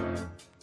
うん。